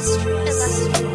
illustrious. illustrious.